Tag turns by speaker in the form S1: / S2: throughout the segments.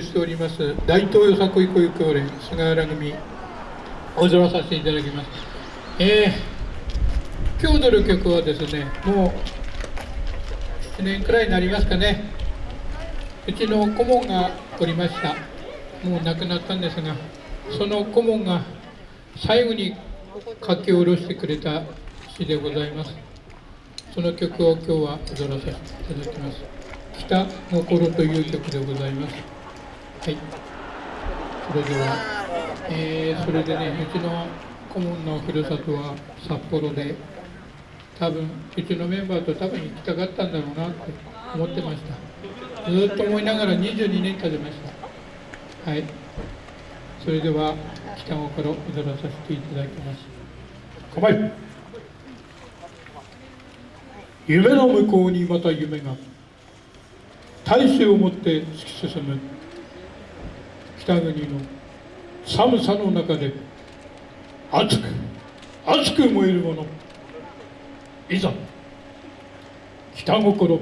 S1: しております大東よさこい保育協連菅原組お空させていただきます。えー、今日踊る曲はですねもう7年くらいになりますかね。うちの顧問がおりました。もう亡くなったんですがその顧問が最後に書き下ろしてくれた詩でございます。その曲を今日は踊らせていただきます。北心という曲でございます。はい。それでは、えー、それでねうちの顧問のふるさとは札幌で多分うちのメンバーと多分行きたかったんだろうなって思ってました。ずっと思いながら22年経ちました。はい。それでは北心踊らさせていただきます。構え夢の向こうにまた夢が。大勢を持って突き進む。北国の寒さの中で熱く熱く燃えるもの。いざ北心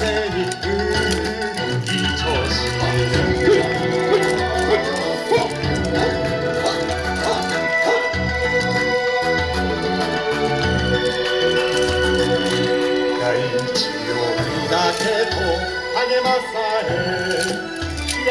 S2: 風に吹き調子大地をだけと励まされ気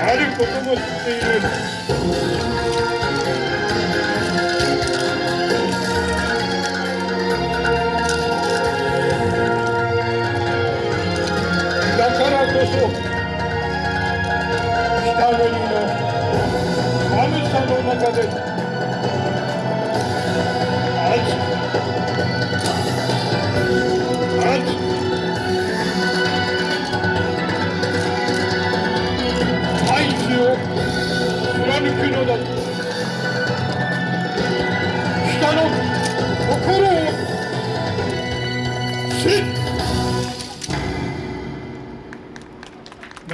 S1: あることも知っているからこそ北国の寒さの中で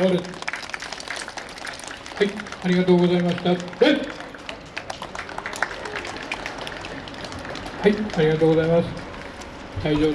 S1: なるはい、ありがとうございました。はい、ありがとうございます。退場